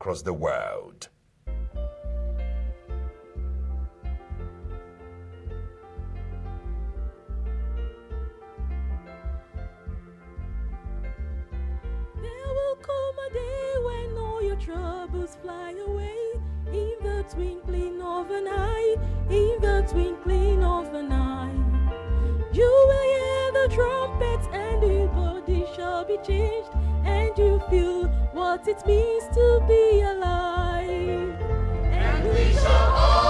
across the world. There will come a day when all your troubles fly away in the twinkling of an eye, in the twinkling of an eye. You will hear the trumpets and your body shall be changed and you feel what it means to be alive. And we shall all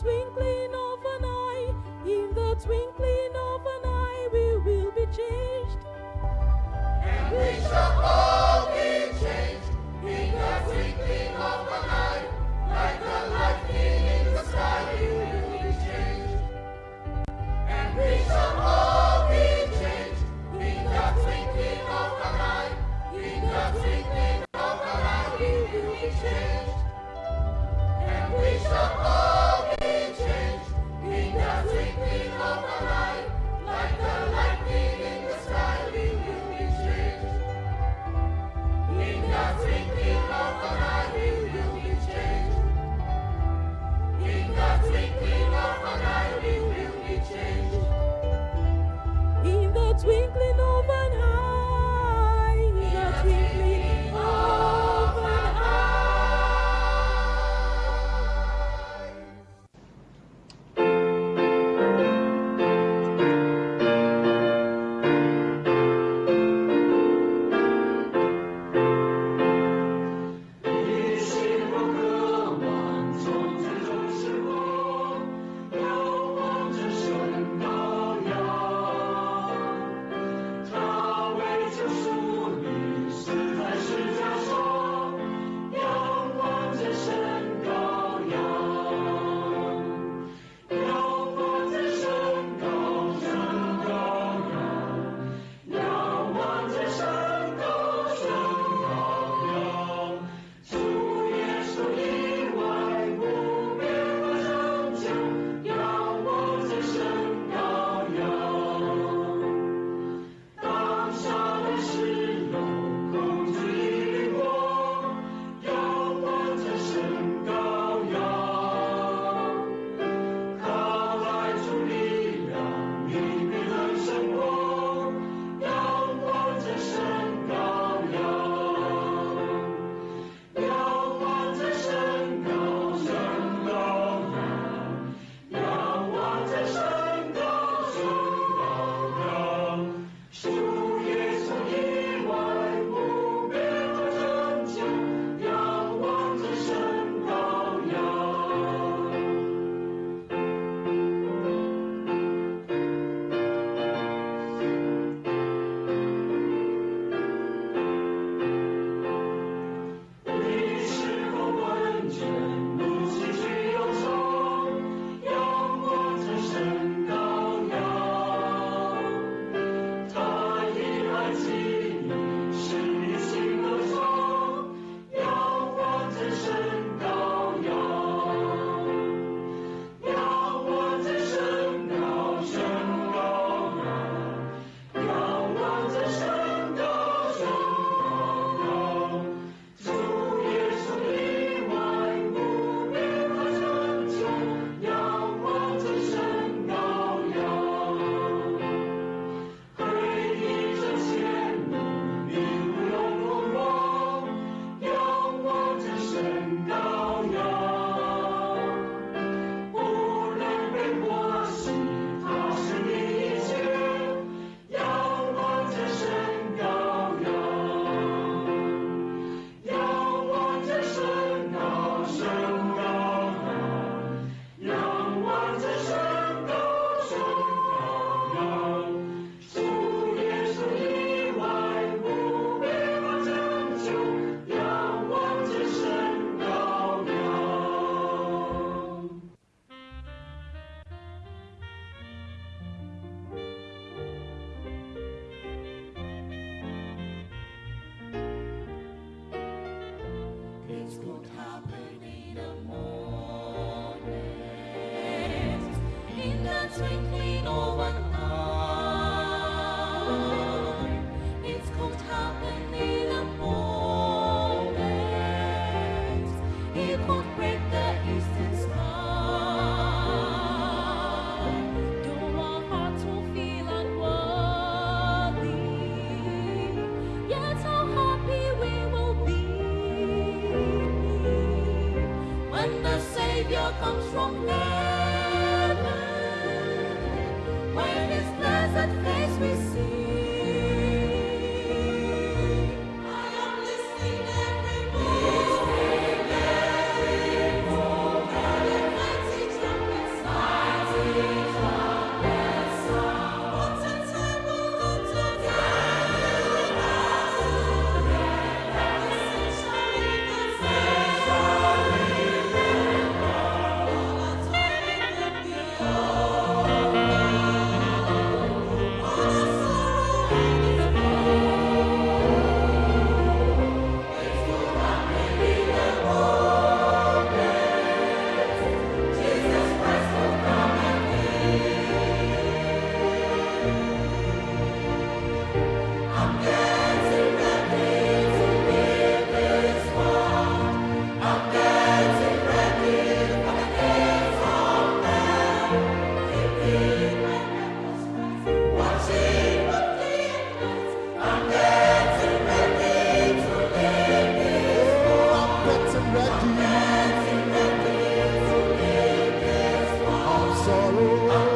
twinkling of an eye, in the twinkling of an eye, we will be changed. And we shall all be changed, in the twinkling of an eye, like the lightning in the sky. twinkling In sorrow.